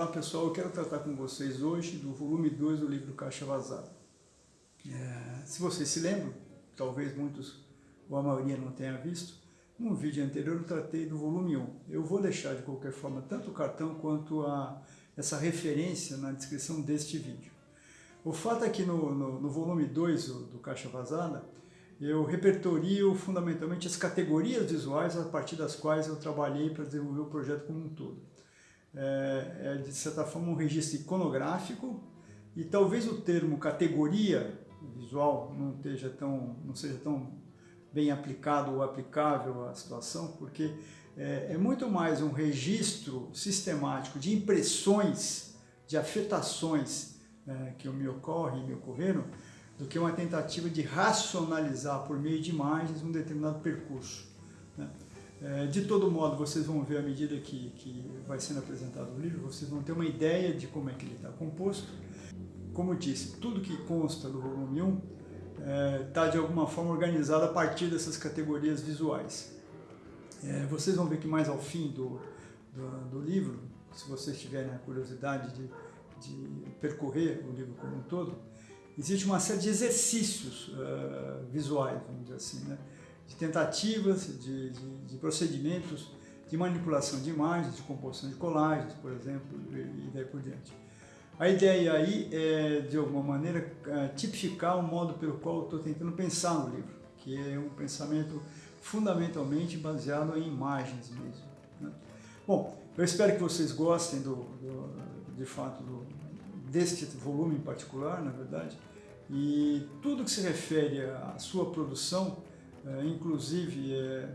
Olá pessoal, eu quero tratar com vocês hoje do volume 2 do livro Caixa Vazada. É, se vocês se lembram, talvez muitos ou a maioria não tenha visto, no vídeo anterior eu tratei do volume 1. Eu vou deixar de qualquer forma tanto o cartão quanto a, essa referência na descrição deste vídeo. O fato é que no, no, no volume 2 do, do Caixa Vazada, eu repertorio fundamentalmente as categorias visuais a partir das quais eu trabalhei para desenvolver o projeto como um todo é, é, de certa forma um registro iconográfico e talvez o termo categoria visual não, esteja tão, não seja tão bem aplicado ou aplicável à situação, porque é, é muito mais um registro sistemático de impressões, de afetações é, que me ocorrem e me ocorreram, do que uma tentativa de racionalizar por meio de imagens um determinado percurso. Né? É, de todo modo, vocês vão ver à medida que, que vai sendo apresentado o livro, vocês vão ter uma ideia de como é que ele está composto. Como eu disse, tudo que consta do volume 1 está é, de alguma forma organizado a partir dessas categorias visuais. É, vocês vão ver que mais ao fim do, do, do livro, se vocês tiverem a curiosidade de, de, percorrer o livro como um todo, existe uma série de exercícios uh, visuais, vamos dizer assim, né? De tentativas, de, de, de, procedimentos de manipulação de imagens, de composição de colagens, por exemplo, e, daí por diante. A ideia aí é, de alguma maneira, é, tipificar o modo pelo qual eu estou tentando pensar no livro, que é um pensamento fundamentalmente baseado em imagens mesmo. Né? Bom, eu espero que vocês gostem do, do, de fato do, deste volume em particular, na verdade, e tudo que se refere à sua produção é, inclusive é,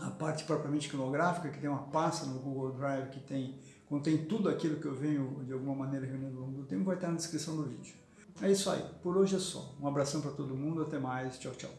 a parte propriamente iconográfica, que tem uma pasta no Google Drive que tem, contém tudo aquilo que eu venho de alguma maneira reunindo ao longo do tempo, vai estar na descrição do vídeo. É isso aí, por hoje é só. Um abração para todo mundo, até mais, tchau, tchau.